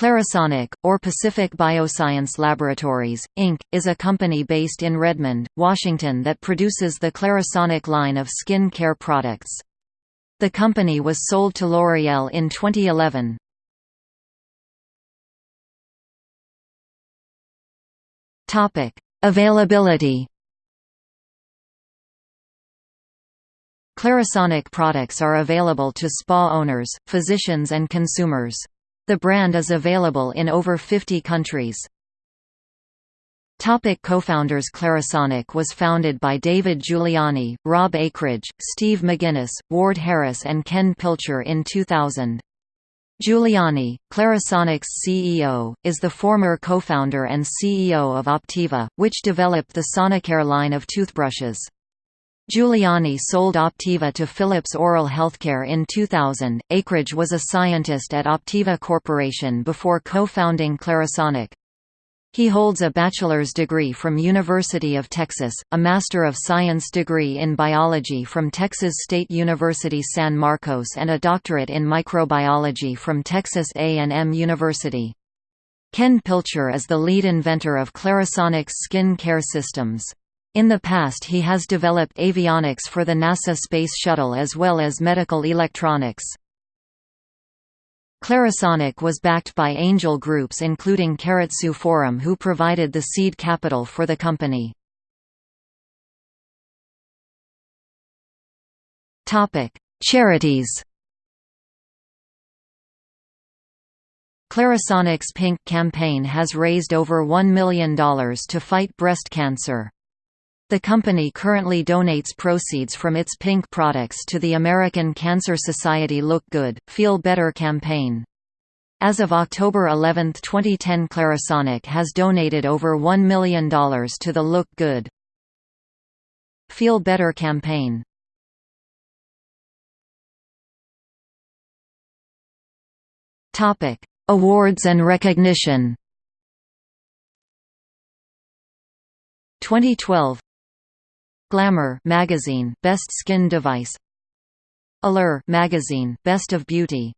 Clarisonic, or Pacific Bioscience Laboratories, Inc., is a company based in Redmond, Washington that produces the Clarisonic line of skin care products. The company was sold to L'Oreal in 2011. Availability Clarisonic products are available to spa owners, physicians and consumers. The brand is available in over 50 countries. Co-founders Clarisonic was founded by David Giuliani, Rob Akridge, Steve McGinnis, Ward Harris and Ken Pilcher in 2000. Giuliani, Clarisonic's CEO, is the former co-founder and CEO of Optiva, which developed the Sonicare line of toothbrushes. Giuliani sold Optiva to Philips Oral Healthcare in 2000. Akridge was a scientist at Optiva Corporation before co-founding Clarisonic. He holds a bachelor's degree from University of Texas, a Master of Science degree in biology from Texas State University San Marcos and a doctorate in microbiology from Texas A&M University. Ken Pilcher is the lead inventor of Clarisonic's skin care systems. In the past he has developed avionics for the NASA Space Shuttle as well as medical electronics. Clarisonic was backed by angel groups including Keiretsu Forum who provided the seed capital for the company. Charities Clarisonic's Pink campaign has raised over $1 million to fight breast cancer. The company currently donates proceeds from its pink products to the American Cancer Society Look Good, Feel Better campaign. As of October 11, 2010 Clarisonic has donated over $1 million to the Look Good, Feel Better campaign. Awards and recognition 2012 Glamour magazine Best Skin Device. Allure magazine Best of Beauty